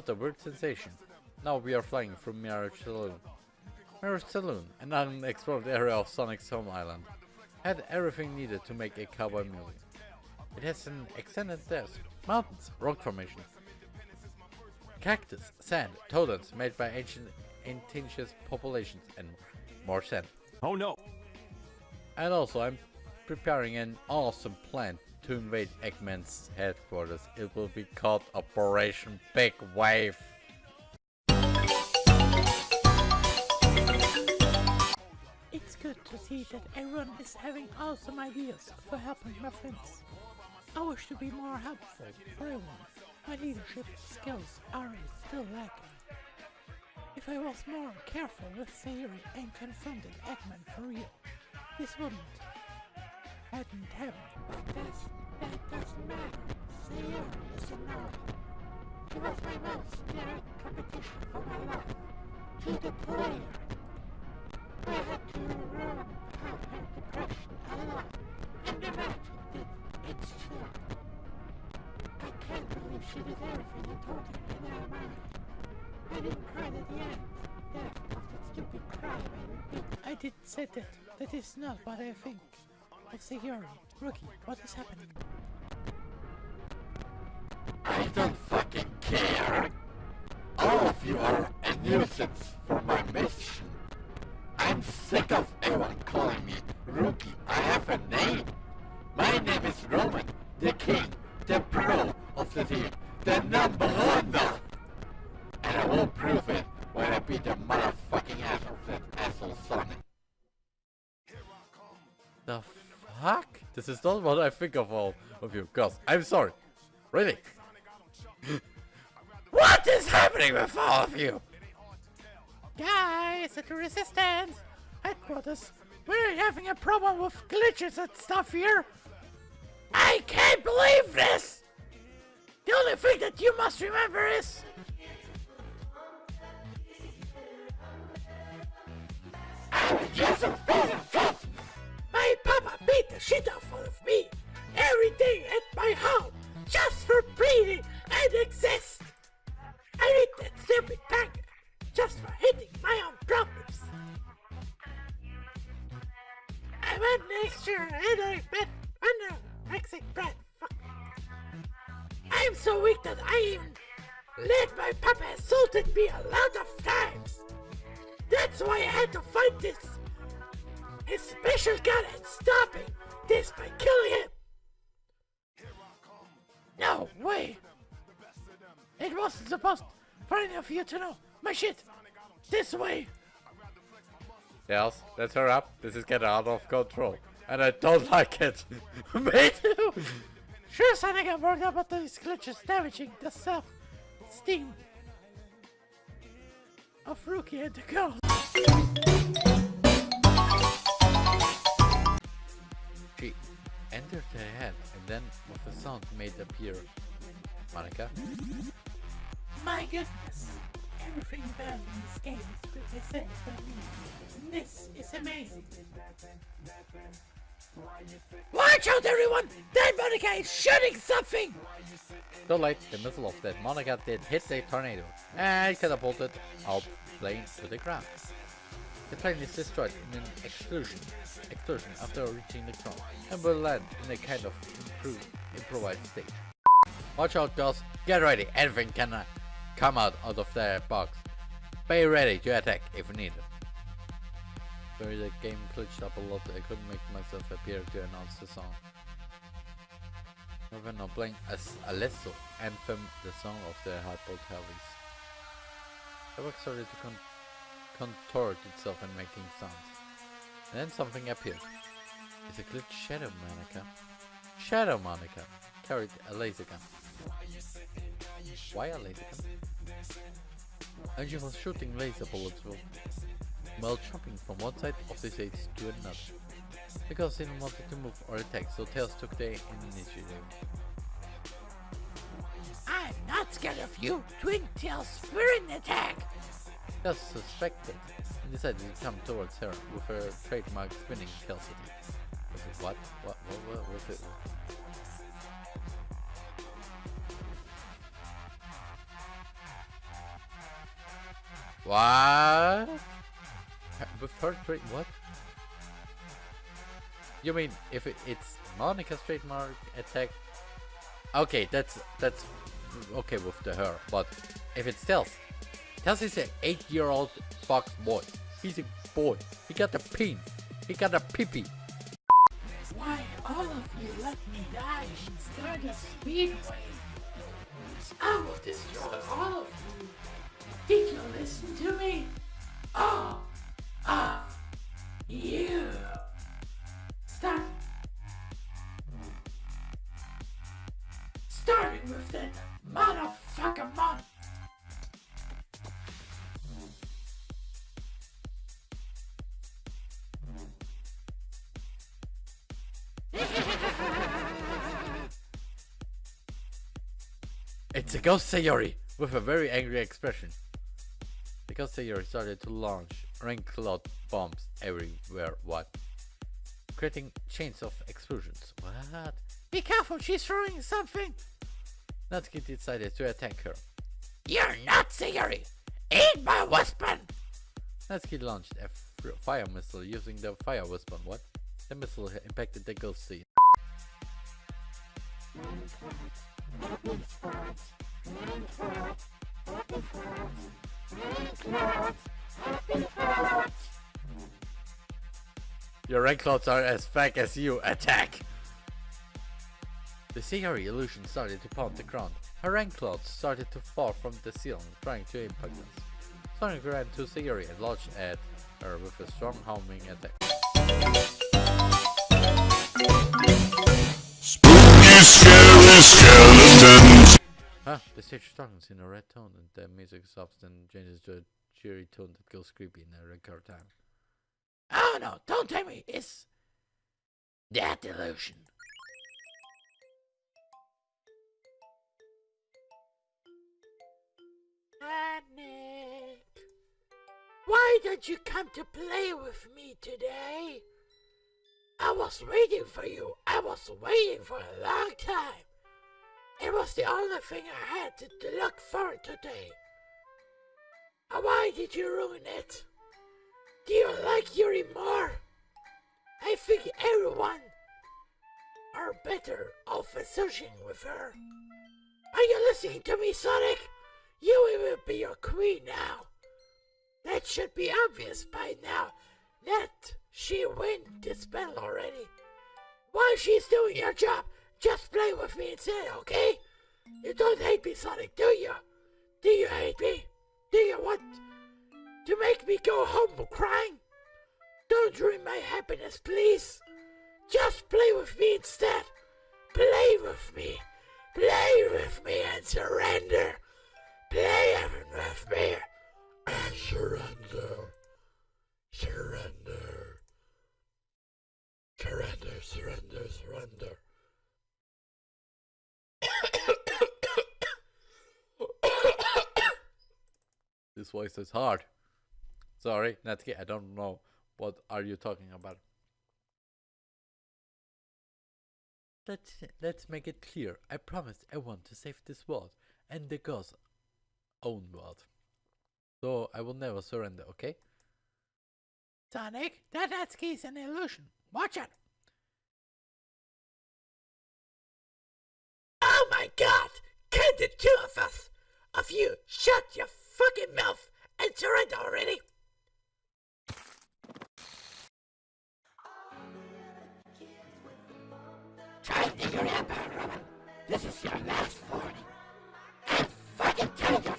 thought a weird sensation. Now we are flying through Mirage Saloon. Mirage Saloon, an unexplored area of Sonic's home island, had everything needed to make a cowboy movie. It has an extended desert, mountains, rock formations, cactus, sand, totems made by ancient indigenous populations, and more sand. Oh no! And also, I'm preparing an awesome plan to invade Eggman's headquarters. It will be called Operation Big Wave. It's good to see that everyone is having awesome ideas for helping my friends. I wish to be more helpful for everyone. My leadership skills are still lacking. If I was more careful with Sayori and confronted Eggman for real, this wouldn't hadn't happened. This, that doesn't matter. Sayori is a no. She was my most direct competition for my life. To the player. I had to run out her depression a lot. And imagine that it's true. I can't believe she did everything I told her in our mind. I didn't cry at the end. Death of that stupid crime I repeat. I did say that. That is not what I think. Of Sayori. Rookie, what is happening? I don't fucking care. All of you are a nuisance for my mission. I'm sick of everyone calling me Rookie. I have a name. My name is Roman, the king, the pro of the team, This is not what I think of all of you girls. I'm sorry. Really? what is happening with all of you? Guys at the Resistance headquarters, we're having a problem with glitches and stuff here. I can't believe this! The only thing that you must remember is... My papa beat the shit out of me every day at my home just for breathing and exist. I hate that stupid tank just for hitting my own problems. I went next year and I met under Mexican bread. I'm so weak that I even let my papa assaulted me a lot of times. That's why I had to fight this. His special gun and stopping this by killing him. No way. It wasn't supposed for any of you to know. My shit. This way. Yes, let's hurry up. This is getting out of control. And I don't like it. Me too. Sure, Sonic, I'm worried about these glitches damaging the self-esteem of Rookie and the girl. Entered her head and then with a sound made appear. Monica? My goodness! Everything about in this game is represented by me. This is amazing. Watch out, everyone! That Monica is shooting something! Too late, the missile of that Monica did hit the tornado and catapulted our plane to the ground. The plane is destroyed in an explosion, explosion after reaching the ground and will land in a kind of improved, improvised state. Watch out girls, get ready, anything can uh, come out, out of their box. Be ready to attack if needed. Sorry, the game glitched up a lot, I couldn't make myself appear to announce the song. We're now playing as Alesso Anthem, the song of the Hardboiled Heavies. The work sorry to con contort itself and making sounds. Then something appeared. It's a glitch Shadow Monica. Shadow Monica carried a laser gun. Why a laser gun? And she was shooting laser bullets while jumping from one side of the stage to another. Because they didn't want to move or attack, so Tails took the initiative. I'm not scared of you, Twin Tails Spirit Attack! Tails suspected and decided to come towards her with her trademark spinning Tailsity. What? What? What? What was it? What? With her trade what? You mean if it, it's Monica's trademark attack? Okay, that's that's okay with the her, but if it's Stealth, Is an eight-year-old fox boy. He's a boy. He got a pin. He got a pee Why, all of you let me die and start a speedway. I will destroy all of you. Did you listen to me? All of you. Start. Starting with that motherfucker mon. It's a ghost Sayori with a very angry expression. The ghost Sayori started to launch rain cloud bombs everywhere. What? Creating chains of explosions. What? Be careful, she's throwing something. Natsuki decided to attack her. You're not Sayori. Eat my weapon. Natsuki launched a fire missile using the fire weapon. What? The missile impacted the ghost sea. Your rank clouds are as fake as you. Attack! The Sayori illusion started to pound the ground. Her rank clouds started to fall from the ceiling, trying to impact us. Sonic ran to Sayori and launched at her with a strong homing attack. Spooky, scary skeletons. Huh, the stage starts in a red tone and the music stops and changes to a cheery tone that goes creepy in a record time. Oh no, don't tell me. It's that illusion. Nick, why did you come to play with me today? I was waiting for you. I was waiting for a long time. It was the only thing I had to, to look for today. Why did you ruin it? Do you like Yuri more? I think everyone are better off associating with her. Are you listening to me, Sonic? You will be your queen now. That should be obvious by now. That she win this battle already. While she's doing her job, just play with me instead, okay? You don't hate me, Sonic, do you? Do you hate me? Do you want to make me go home crying? Don't ruin my happiness, please. Just play with me instead. Play with me. Play with me and surrender. Play with me and surrender. Surrender. Surrender, surrender, surrender. This voice is hard. Sorry, Natsuki, I don't know what are you talking about. Let's let's make it clear. I promised I want to save this world and the girl's own world. So I will never surrender, okay? Sonic, that Natsuki's an illusion. Watch it. Oh my god! Can the two of us, of you, shut your fucking mouth and surrender already? Try to it out, Robin. This is your last warning. And fucking tell your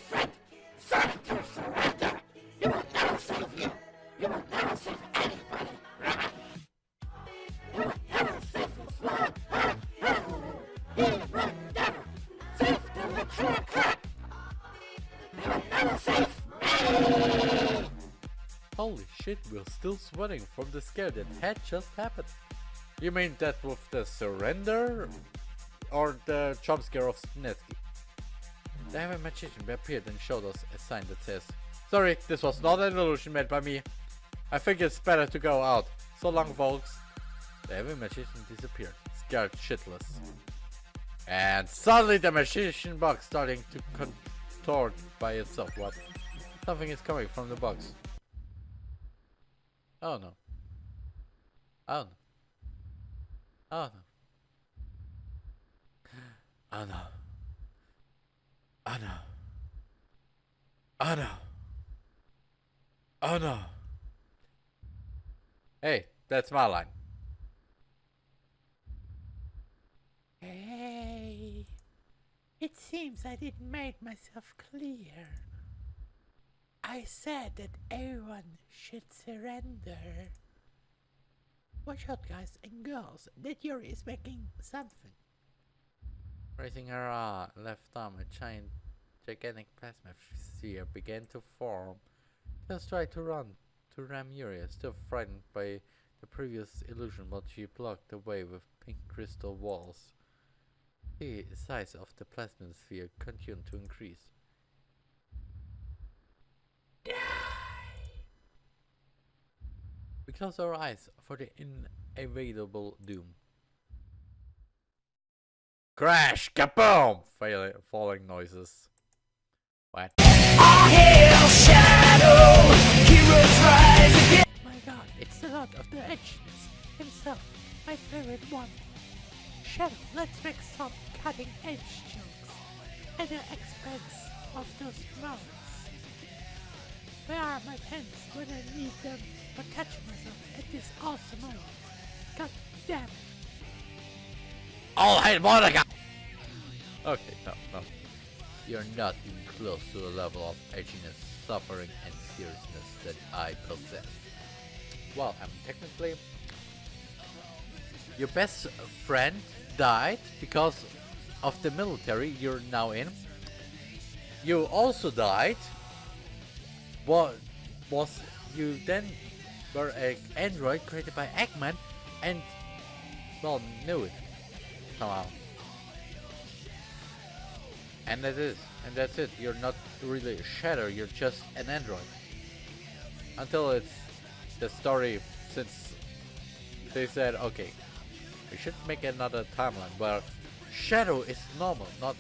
we're still sweating from the scare that had just happened. You mean that with the surrender? Or the jump scare of Snetsky? The heavy magician appeared and showed us a sign that says, Sorry, this was not an illusion made by me. I think it's better to go out. So long, folks. The heavy magician disappeared, scared shitless. And suddenly the magician box starting to contort by itself. What? Something is coming from the box. Oh no. Oh no. Oh no. Oh no. Oh no. Oh no. Oh no. Hey, that's my line. Hey, it seems I didn't make myself clear. I said that everyone should surrender. Watch out, guys and girls. That Yuri is making something. Raising her uh, left arm, a giant, gigantic plasma sphere began to form. Just tried to run to ram Yuria, still frightened by the previous illusion, but she blocked the way with pink crystal walls. The size of the plasma sphere continued to increase. Close our eyes for the inevitable doom. Crash! Kaboom! Fail falling noises. What? My god, it's the Lord of the Edgeness himself, my favorite one. Shadow, let's make some cutting edge jokes at the expense of those mouths. Where are my pens when I need them for catching myself at this awesome moment? God damn it. All right, Monica! Okay, no, no. You're not even close to the level of edginess, suffering, and seriousness that I possess. Well, I'm technically... Your best friend died because of the military you're now in. You also died. What was you then were an android created by Eggman and well knew it somehow. And that is, and that's it. You're not really a shadow. You're just an android. Until it's the story, since they said, okay, we should make another timeline where Shadow is normal, not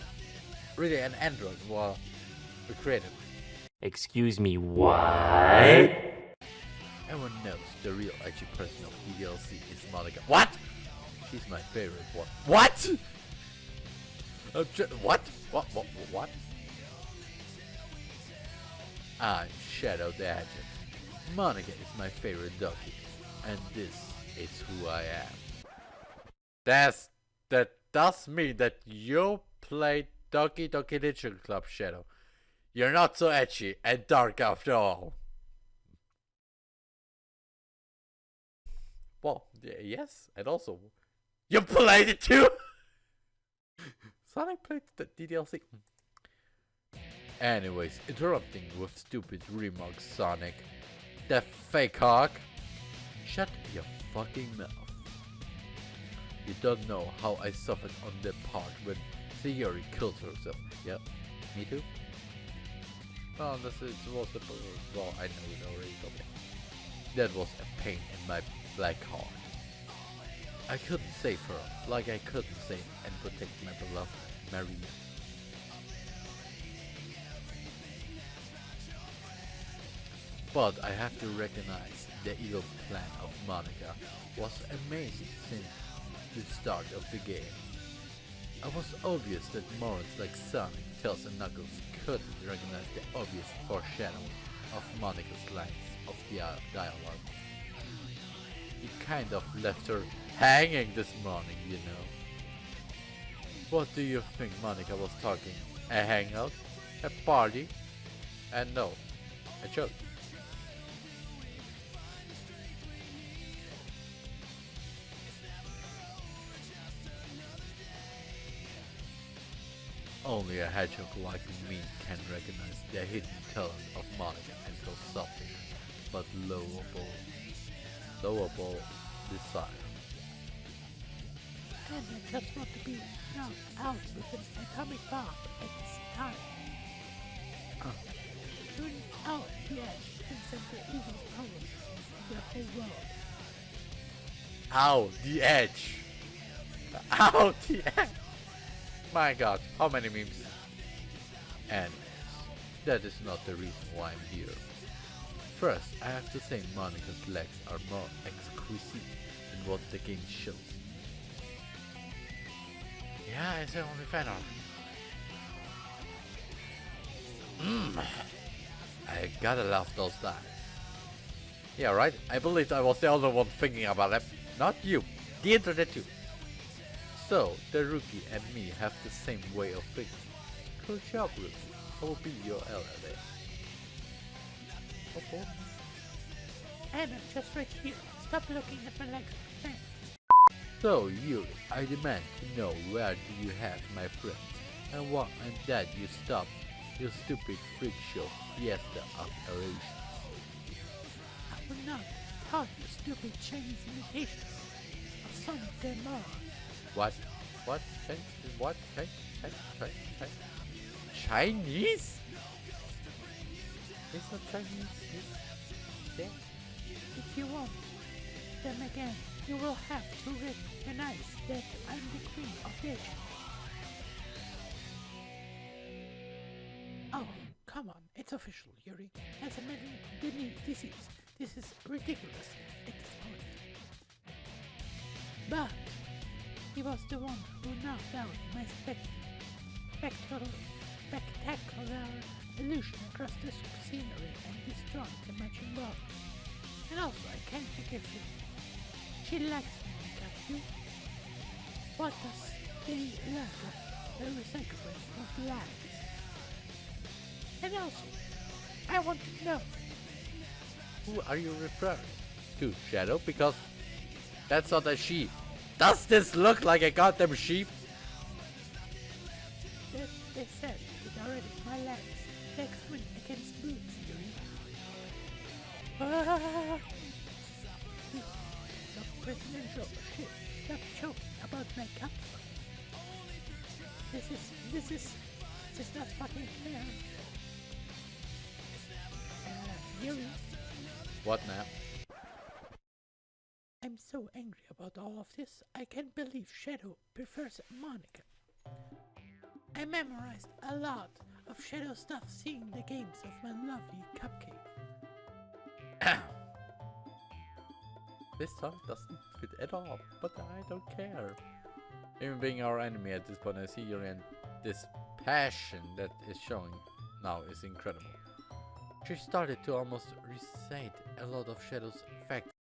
really an android. Well, we created. Excuse me, what? Everyone knows the real edgy person of DDLC is Monica. What? She's my favorite one. What? Uh, what? What? What? What? I'm Shadow the Agent. Monica is my favorite doggy, and this is who I am. That's that does mean that you play Doki Doki Literature Club Shadow. You're not so edgy and dark after all. Well, yes, and also, you played it too. Sonic played the DDLC. Anyways, interrupting with stupid remarks, Sonic. That fake hawk. Shut your fucking mouth. You don't know how I suffered on that part when Theory killed herself. Yep, me too. Well, this is, was the well, I know it already. Okay. That was a pain in my black heart. I couldn't save her, like I couldn't save and protect my beloved Maria. But I have to recognize the evil plan of Monica was amazing since the start of the game. It was obvious that morons like Sonic, Tails and Knuckles couldn't recognize the obvious foreshadowing of Monica's lines of dia- dialogue. He kind of left her hanging this morning, you know. What do you think Monica was talking? A hangout? A party? And no, a joke. Only a hedgehog like me can recognize the hidden talent of Monica and feel selfish, but lovable, lovable desire. And I just want to be knocked out with an atomic bomb at this time. Shooting out the edge the evil powers the whole world. Ow, the edge! Ow, the edge! My god, how many memes? And that is not the reason why I'm here. First, I have to say Monica's legs are more exquisite than what the game shows. Yeah, it's the only fan art. Mmm. I gotta love those dice. Yeah, right? I believed I was the only one thinking about them. Not you. The internet too. So, the rookie and me have the same way of thinking. Good job, rookie. I will be your ally Oh, boy. Anna, just right here. Stop looking at my legs. So, Yuri, I demand to know where do you have my friends, and what and that you stop your stupid freak show fiesta of. I will not taught you stupid Chinese imitations of Sonic the. What? What? Chinese? What? Chinese? Chinese? Chinese? Chinese? Not Chinese. It's yeah. If you want them again, you will have to recognize that I'm the queen of this. Oh, come on, it's official, Yuri. As a mental deni- disease, this is ridiculous at this point. But he was the one who knocked out my spec- spectral, spectacular illusion across the scenery and destroyed the matching ball. And also, I can't forgive you. She likes me, got you. What does the of the recycling of lives? And also, I want to know, Who are you referring to, Shadow? Because that's not a sheep. Does this look like a goddamn sheep? that they said my legs. Legs win against boots, Yuri. Ah! Piece presidential shit. Stop joking about my cup. This is, this is, this is not fucking fair. Uh, Yuri, What now? I'm so angry about all of this, I can't believe Shadow prefers Monica. I memorized a lot of Shadow stuff seeing the games of my lovely cupcake. This song doesn't fit at all, but I don't care. Even being our enemy at this point, I see you and this passion that is showing now is incredible. She started to almost recite a lot of Shadow's facts.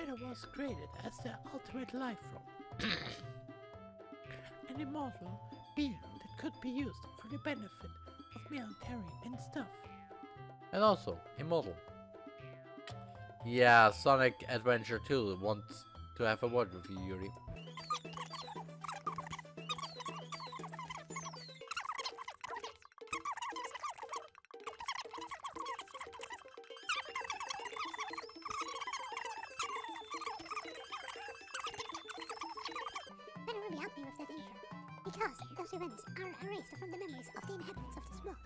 Shadow was created as the ultimate life form. An immortal being that could be used for the benefit of military and stuff. And also, Immortal. Yeah, Sonic Adventure 2 wants to have a word with you, Yuri. Because those events are erased from the memories of the inhabitants of this world.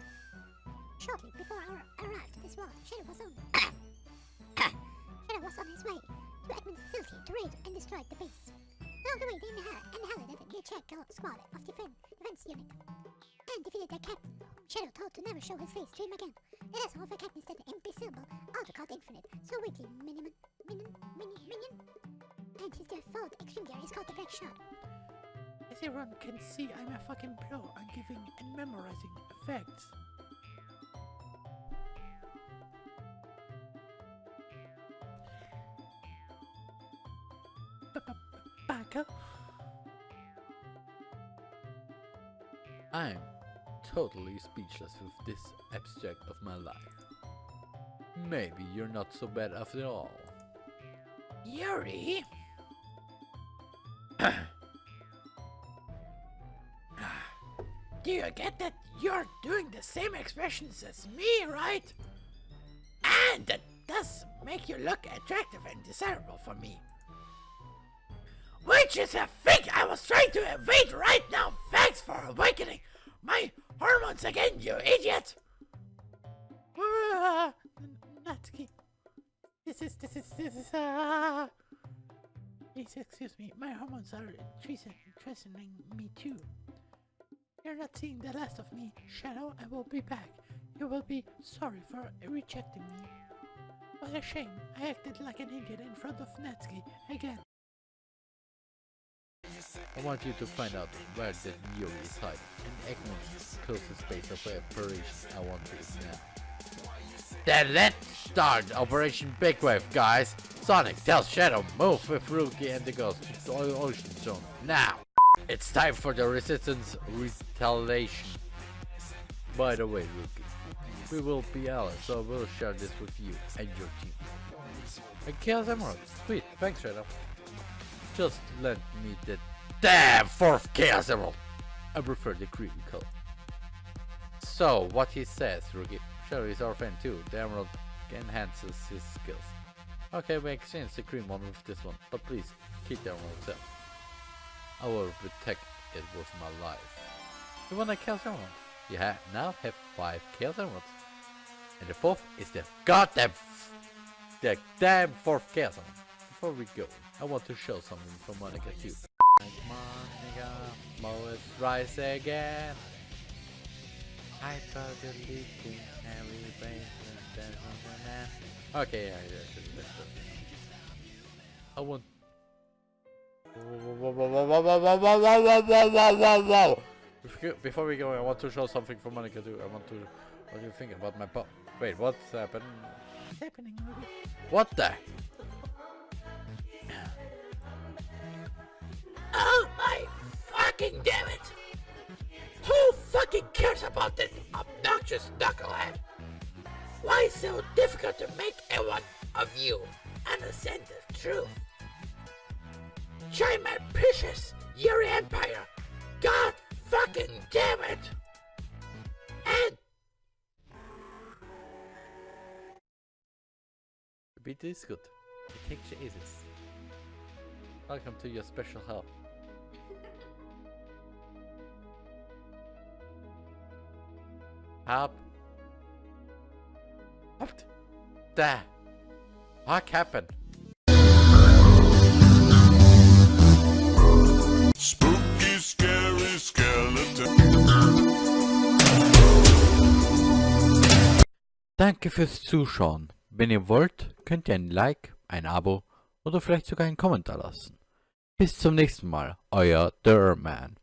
Shortly before our arrival to this world, Shadow was on. Shadow was on his way to Edmund's facility to raid and destroy the base. Along the way, they inherited the Czech squad of defense, defense unit and defeated their captain, Shadow told to never show his face to him again. It is all for Katniss that imbecile, auto called the Infinite, so witty minion, minion, minion, minion. And his default extreme gear is called the Black Shot. Everyone can see, I'm a fucking pro on giving and memorizing facts. Baka? I'm totally speechless with this abstract of my life. Maybe you're not so bad after all. Yuri? Do you get that you're doing the same expressions as me, right? And that does make you look attractive and desirable for me. Which is a thing I was trying to evade right now. Thanks for awakening My hormones again, you idiot! Uh, Natsuki. This is, this is, this is, uh... Please excuse me, my hormones are threatening me too. You're not seeing the last of me, Shadow. I will be back. You will be sorry for rejecting me. What a shame. I acted like an idiot in front of Natsuki again. I want you to find out where the Neo is hiding, and Eggman's closest base of operation I want this now. Then let's start Operation Big Wave, guys! Sonic, tell Shadow, move with Rookie and the Ghost to the Ocean Zone, now! It's time for the Resistance retaliation. By the way, Rookie, we will be allies, so we'll share this with you and your team. And Chaos Emerald, sweet, thanks Shadow. Just lend me the damn fourth Chaos Emerald. I prefer the green color. So, what he says, Rookie. Shadow is our friend too. The emerald enhances his skills. Okay, we exchange the green one with this one, but please, keep the emerald itself. I will protect it with my life. You want a Chaos Emerald? You ha now have five Chaos Emeralds. And the fourth is the goddamn the damn fourth Chaos Emerald. Before we go, I want to show something from Monica too. Monica, Moes rise again. I thought the leaking every brain Okay, yeah, yeah, yeah, let's. I want. Before- Before we go, I want to show something for Monica too. I want to. What do you think about my pop? Wait, what's happened? Happening, What the? Oh my fucking damn it! Who fucking cares about this obnoxious knucklehead? Why so difficult to make everyone of you understand the truth? Try my precious Yuri Empire! God fucking damn it! And beat is good. It takes aces. Welcome to your special help. Help. What? The? What happened? Spooky, scary skeleton. Danke fürs Zuschauen. Wenn ihr wollt, könnt ihr ein Like, ein Abo oder vielleicht sogar einen Kommentar lassen. Bis zum nächsten Mal, euer Derman.